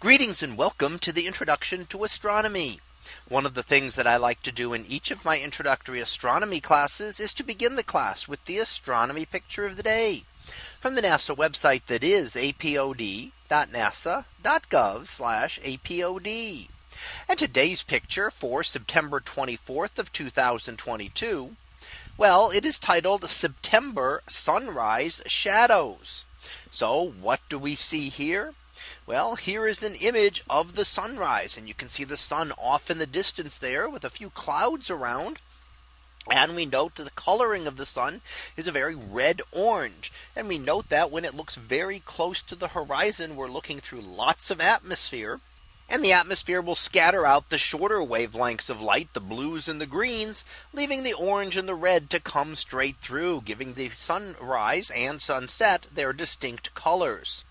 Greetings and welcome to the introduction to astronomy. One of the things that I like to do in each of my introductory astronomy classes is to begin the class with the astronomy picture of the day from the NASA website that is apod.nasa.gov apod. And today's picture for September 24th of 2022. Well, it is titled September Sunrise Shadows. So what do we see here? Well, here is an image of the sunrise and you can see the sun off in the distance there with a few clouds around. And we note that the coloring of the sun is a very red orange. And we note that when it looks very close to the horizon, we're looking through lots of atmosphere. And the atmosphere will scatter out the shorter wavelengths of light, the blues and the greens, leaving the orange and the red to come straight through, giving the sunrise and sunset their distinct colors.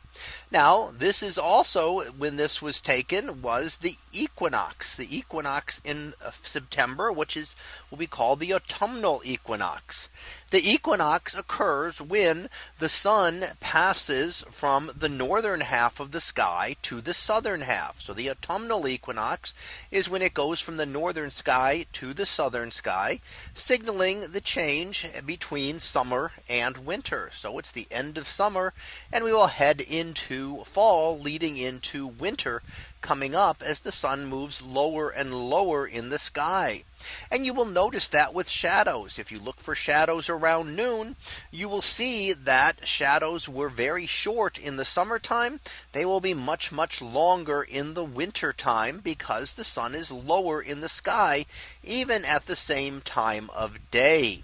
Now this is also when this was taken was the equinox, the equinox in uh, September, which is what we call the autumnal equinox. The equinox occurs when the sun passes from the northern half of the sky to the southern half. So the autumnal equinox is when it goes from the northern sky to the southern sky, signaling the change between summer and winter. So it's the end of summer and we will head into fall leading into winter coming up as the sun moves lower and lower in the sky. And you will notice that with shadows. If you look for shadows around noon, you will see that shadows were very short in the summertime. They will be much, much longer in the winter time because the sun is lower in the sky, even at the same time of day.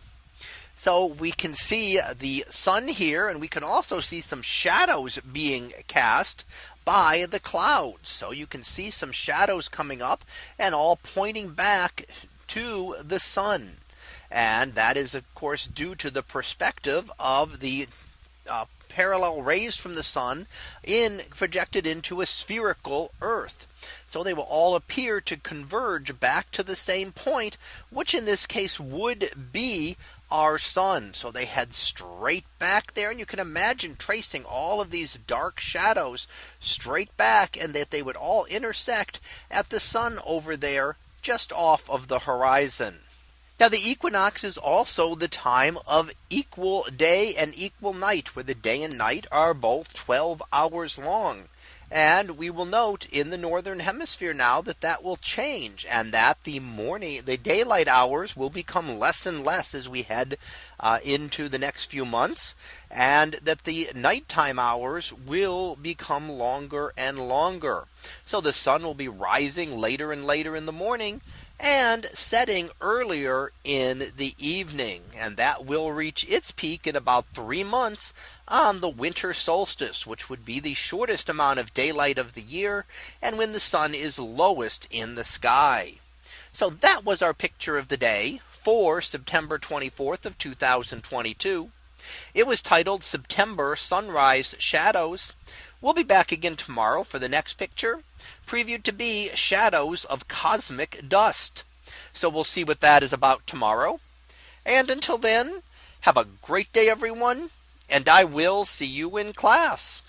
So we can see the sun here and we can also see some shadows being cast by the clouds. So you can see some shadows coming up and all pointing back to the sun. And that is, of course, due to the perspective of the uh, parallel rays from the sun in projected into a spherical Earth. So they will all appear to converge back to the same point, which in this case would be our sun. So they head straight back there. And you can imagine tracing all of these dark shadows straight back and that they would all intersect at the sun over there just off of the horizon. Now the equinox is also the time of equal day and equal night where the day and night are both 12 hours long. And we will note in the northern hemisphere now that that will change and that the morning the daylight hours will become less and less as we head uh, into the next few months and that the nighttime hours will become longer and longer. So the sun will be rising later and later in the morning and setting earlier in the evening. And that will reach its peak in about three months on the winter solstice, which would be the shortest amount of daylight of the year and when the sun is lowest in the sky. So that was our picture of the day for September 24th of 2022. It was titled September Sunrise Shadows. We'll be back again tomorrow for the next picture previewed to be shadows of cosmic dust. So we'll see what that is about tomorrow. And until then, have a great day, everyone. And I will see you in class.